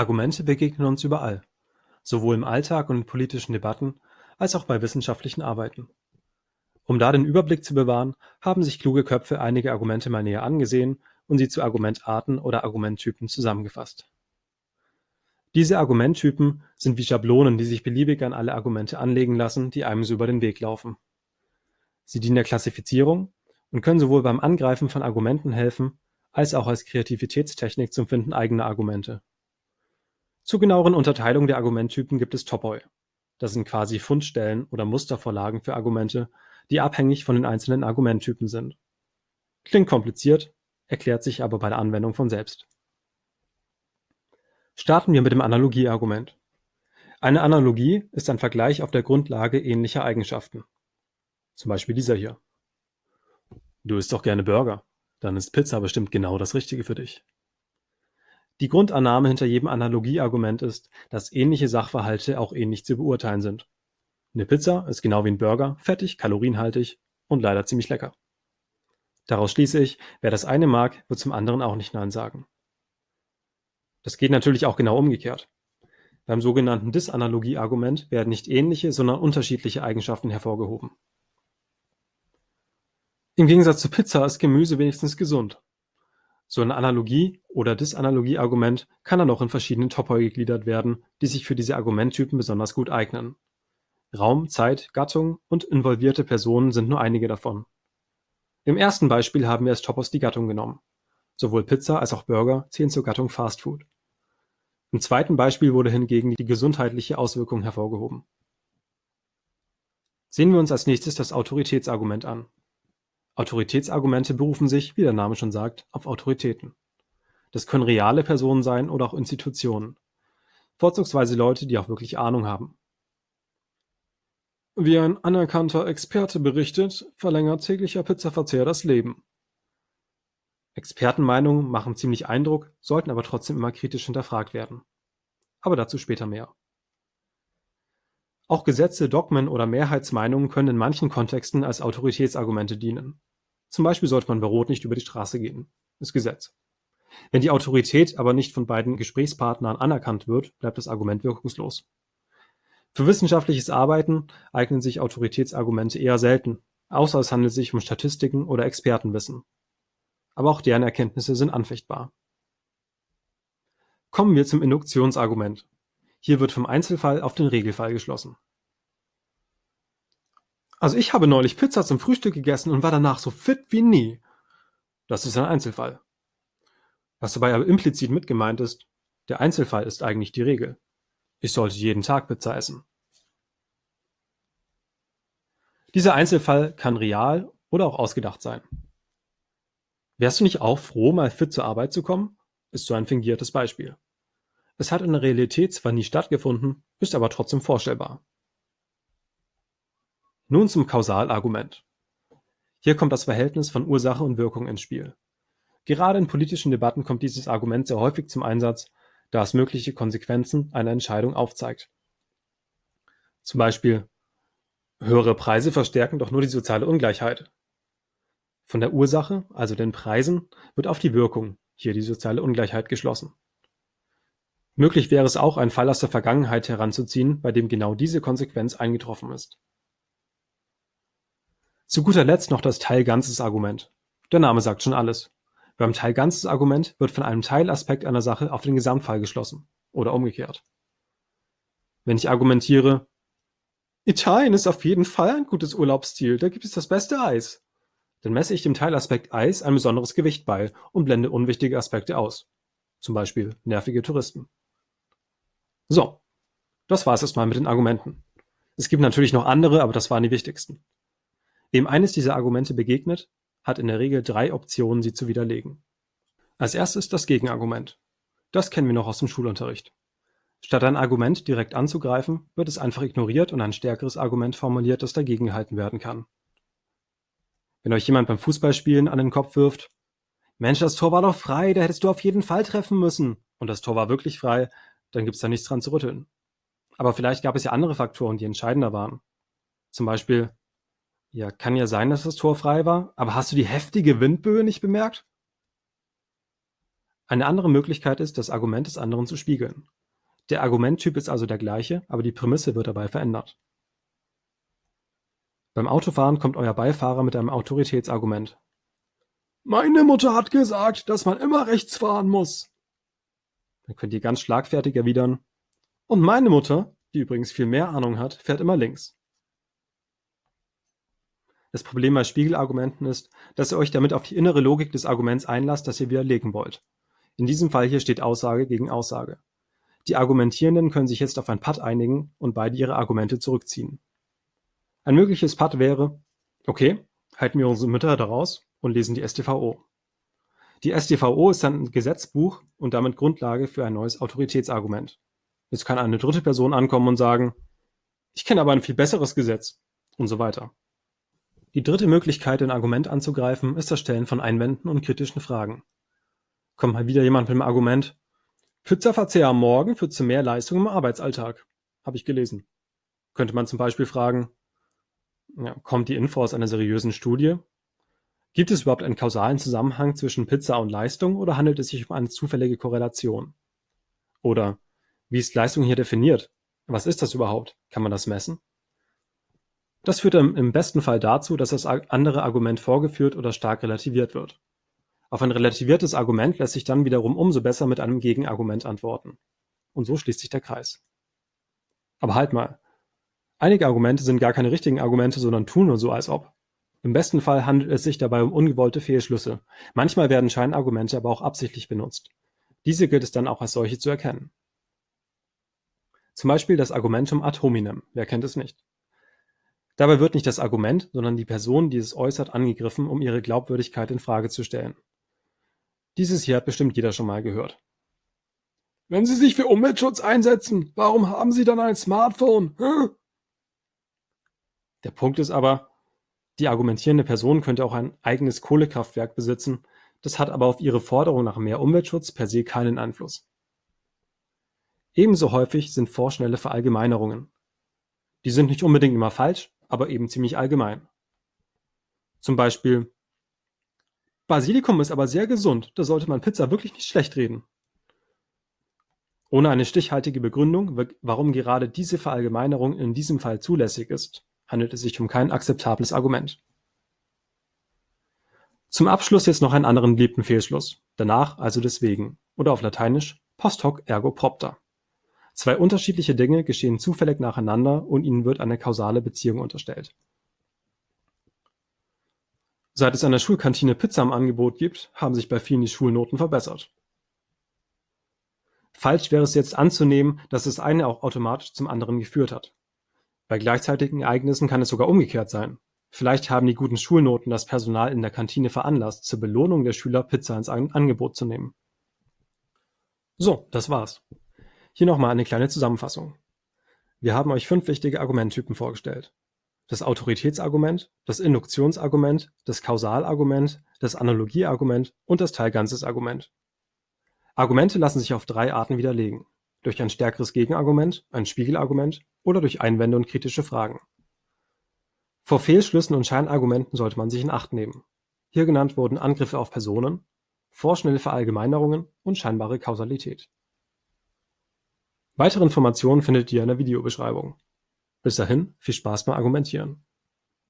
Argumente begegnen uns überall, sowohl im Alltag und in politischen Debatten als auch bei wissenschaftlichen Arbeiten. Um da den Überblick zu bewahren, haben sich kluge Köpfe einige Argumente mal näher angesehen und sie zu Argumentarten oder Argumenttypen zusammengefasst. Diese Argumenttypen sind wie Schablonen, die sich beliebig an alle Argumente anlegen lassen, die einem so über den Weg laufen. Sie dienen der Klassifizierung und können sowohl beim Angreifen von Argumenten helfen, als auch als Kreativitätstechnik zum Finden eigener Argumente. Zur genaueren Unterteilung der Argumenttypen gibt es Topoi. Das sind quasi Fundstellen oder Mustervorlagen für Argumente, die abhängig von den einzelnen Argumenttypen sind. Klingt kompliziert, erklärt sich aber bei der Anwendung von selbst. Starten wir mit dem Analogieargument. Eine Analogie ist ein Vergleich auf der Grundlage ähnlicher Eigenschaften. Zum Beispiel dieser hier. Du isst doch gerne Burger. Dann ist Pizza bestimmt genau das Richtige für dich. Die Grundannahme hinter jedem Analogieargument ist, dass ähnliche Sachverhalte auch ähnlich zu beurteilen sind. Eine Pizza ist genau wie ein Burger, fettig, kalorienhaltig und leider ziemlich lecker. Daraus schließe ich, wer das eine mag, wird zum anderen auch nicht Nein sagen. Das geht natürlich auch genau umgekehrt. Beim sogenannten Disanalogie-Argument werden nicht ähnliche, sondern unterschiedliche Eigenschaften hervorgehoben. Im Gegensatz zu Pizza ist Gemüse wenigstens gesund. So ein Analogie- oder Disanalogie-Argument kann dann auch in verschiedene Topoi gegliedert werden, die sich für diese Argumenttypen besonders gut eignen. Raum, Zeit, Gattung und involvierte Personen sind nur einige davon. Im ersten Beispiel haben wir als Topos die Gattung genommen. Sowohl Pizza als auch Burger zählen zur Gattung Fast Food. Im zweiten Beispiel wurde hingegen die gesundheitliche Auswirkung hervorgehoben. Sehen wir uns als nächstes das Autoritätsargument an. Autoritätsargumente berufen sich, wie der Name schon sagt, auf Autoritäten. Das können reale Personen sein oder auch Institutionen. Vorzugsweise Leute, die auch wirklich Ahnung haben. Wie ein anerkannter Experte berichtet, verlängert täglicher Pizzaverzehr das Leben. Expertenmeinungen machen ziemlich Eindruck, sollten aber trotzdem immer kritisch hinterfragt werden. Aber dazu später mehr. Auch Gesetze, Dogmen oder Mehrheitsmeinungen können in manchen Kontexten als Autoritätsargumente dienen. Zum Beispiel sollte man bei Rot nicht über die Straße gehen. Ist Gesetz. Wenn die Autorität aber nicht von beiden Gesprächspartnern anerkannt wird, bleibt das Argument wirkungslos. Für wissenschaftliches Arbeiten eignen sich Autoritätsargumente eher selten, außer es handelt sich um Statistiken oder Expertenwissen. Aber auch deren Erkenntnisse sind anfechtbar. Kommen wir zum Induktionsargument. Hier wird vom Einzelfall auf den Regelfall geschlossen. Also ich habe neulich Pizza zum Frühstück gegessen und war danach so fit wie nie. Das ist ein Einzelfall. Was dabei aber implizit mit gemeint ist, der Einzelfall ist eigentlich die Regel. Ich sollte jeden Tag Pizza essen. Dieser Einzelfall kann real oder auch ausgedacht sein. Wärst du nicht auch froh, mal fit zur Arbeit zu kommen? Ist so ein fingiertes Beispiel. Es hat in der Realität zwar nie stattgefunden, ist aber trotzdem vorstellbar. Nun zum Kausalargument. Hier kommt das Verhältnis von Ursache und Wirkung ins Spiel. Gerade in politischen Debatten kommt dieses Argument sehr häufig zum Einsatz, da es mögliche Konsequenzen einer Entscheidung aufzeigt. Zum Beispiel höhere Preise verstärken doch nur die soziale Ungleichheit. Von der Ursache, also den Preisen, wird auf die Wirkung, hier die soziale Ungleichheit, geschlossen. Möglich wäre es auch, einen Fall aus der Vergangenheit heranzuziehen, bei dem genau diese Konsequenz eingetroffen ist. Zu guter Letzt noch das Teil-Ganzes-Argument. Der Name sagt schon alles. Beim Teil-Ganzes-Argument wird von einem Teilaspekt einer Sache auf den Gesamtfall geschlossen oder umgekehrt. Wenn ich argumentiere, Italien ist auf jeden Fall ein gutes Urlaubsziel, da gibt es das beste Eis, dann messe ich dem Teilaspekt Eis ein besonderes Gewicht bei und blende unwichtige Aspekte aus. Zum Beispiel nervige Touristen. So, das war es erstmal mit den Argumenten. Es gibt natürlich noch andere, aber das waren die wichtigsten. Wem eines dieser Argumente begegnet, hat in der Regel drei Optionen, sie zu widerlegen. Als erstes das Gegenargument. Das kennen wir noch aus dem Schulunterricht. Statt ein Argument direkt anzugreifen, wird es einfach ignoriert und ein stärkeres Argument formuliert, das dagegen gehalten werden kann. Wenn euch jemand beim Fußballspielen an den Kopf wirft, Mensch, das Tor war doch frei, da hättest du auf jeden Fall treffen müssen. Und das Tor war wirklich frei, dann gibt's da nichts dran zu rütteln. Aber vielleicht gab es ja andere Faktoren, die entscheidender waren. Zum Beispiel, ja, kann ja sein, dass das Tor frei war, aber hast du die heftige Windböe nicht bemerkt? Eine andere Möglichkeit ist, das Argument des anderen zu spiegeln. Der Argumenttyp ist also der gleiche, aber die Prämisse wird dabei verändert. Beim Autofahren kommt euer Beifahrer mit einem Autoritätsargument. Meine Mutter hat gesagt, dass man immer rechts fahren muss. Dann könnt ihr ganz schlagfertig erwidern. Und meine Mutter, die übrigens viel mehr Ahnung hat, fährt immer links. Das Problem bei Spiegelargumenten ist, dass ihr euch damit auf die innere Logik des Arguments einlasst, das ihr widerlegen wollt. In diesem Fall hier steht Aussage gegen Aussage. Die Argumentierenden können sich jetzt auf ein Patt einigen und beide ihre Argumente zurückziehen. Ein mögliches Patt wäre, okay, halten wir unsere Mütter daraus und lesen die StVO. Die StVO ist dann ein Gesetzbuch und damit Grundlage für ein neues Autoritätsargument. Jetzt kann eine dritte Person ankommen und sagen, ich kenne aber ein viel besseres Gesetz und so weiter. Die dritte Möglichkeit, ein Argument anzugreifen, ist das Stellen von Einwänden und kritischen Fragen. Kommt mal wieder jemand mit dem Argument, Pizzaverzehr am Morgen führt zu mehr Leistung im Arbeitsalltag. Habe ich gelesen. Könnte man zum Beispiel fragen, ja, kommt die Info aus einer seriösen Studie? Gibt es überhaupt einen kausalen Zusammenhang zwischen Pizza und Leistung oder handelt es sich um eine zufällige Korrelation? Oder wie ist Leistung hier definiert? Was ist das überhaupt? Kann man das messen? Das führt im besten Fall dazu, dass das andere Argument vorgeführt oder stark relativiert wird. Auf ein relativiertes Argument lässt sich dann wiederum umso besser mit einem Gegenargument antworten. Und so schließt sich der Kreis. Aber halt mal. Einige Argumente sind gar keine richtigen Argumente, sondern tun nur so, als ob. Im besten Fall handelt es sich dabei um ungewollte Fehlschlüsse. Manchmal werden Scheinargumente aber auch absichtlich benutzt. Diese gilt es dann auch als solche zu erkennen. Zum Beispiel das Argumentum ad hominem. Wer kennt es nicht? Dabei wird nicht das Argument, sondern die Person, die es äußert, angegriffen, um ihre Glaubwürdigkeit in Frage zu stellen. Dieses hier hat bestimmt jeder schon mal gehört. Wenn Sie sich für Umweltschutz einsetzen, warum haben Sie dann ein Smartphone? Hm? Der Punkt ist aber, die argumentierende Person könnte auch ein eigenes Kohlekraftwerk besitzen, das hat aber auf ihre Forderung nach mehr Umweltschutz per se keinen Einfluss. Ebenso häufig sind vorschnelle Verallgemeinerungen. Die sind nicht unbedingt immer falsch, aber eben ziemlich allgemein. Zum Beispiel, Basilikum ist aber sehr gesund, da sollte man Pizza wirklich nicht schlecht reden. Ohne eine stichhaltige Begründung, warum gerade diese Verallgemeinerung in diesem Fall zulässig ist, handelt es sich um kein akzeptables Argument. Zum Abschluss jetzt noch einen anderen beliebten Fehlschluss. Danach also deswegen oder auf Lateinisch post hoc ergo propter. Zwei unterschiedliche Dinge geschehen zufällig nacheinander und ihnen wird eine kausale Beziehung unterstellt. Seit es an der Schulkantine Pizza im Angebot gibt, haben sich bei vielen die Schulnoten verbessert. Falsch wäre es jetzt anzunehmen, dass das eine auch automatisch zum anderen geführt hat. Bei gleichzeitigen Ereignissen kann es sogar umgekehrt sein. Vielleicht haben die guten Schulnoten das Personal in der Kantine veranlasst, zur Belohnung der Schüler Pizza ins Angebot zu nehmen. So, das war's. Hier nochmal eine kleine Zusammenfassung. Wir haben euch fünf wichtige Argumenttypen vorgestellt das Autoritätsargument, das Induktionsargument, das Kausalargument, das Analogieargument und das Teilganzes-Argument. Argumente lassen sich auf drei Arten widerlegen: durch ein stärkeres Gegenargument, ein Spiegelargument oder durch Einwände und kritische Fragen. Vor Fehlschlüssen und Scheinargumenten sollte man sich in Acht nehmen. Hier genannt wurden Angriffe auf Personen, vorschnelle Verallgemeinerungen und scheinbare Kausalität. Weitere Informationen findet ihr in der Videobeschreibung bis dahin, viel Spaß beim Argumentieren!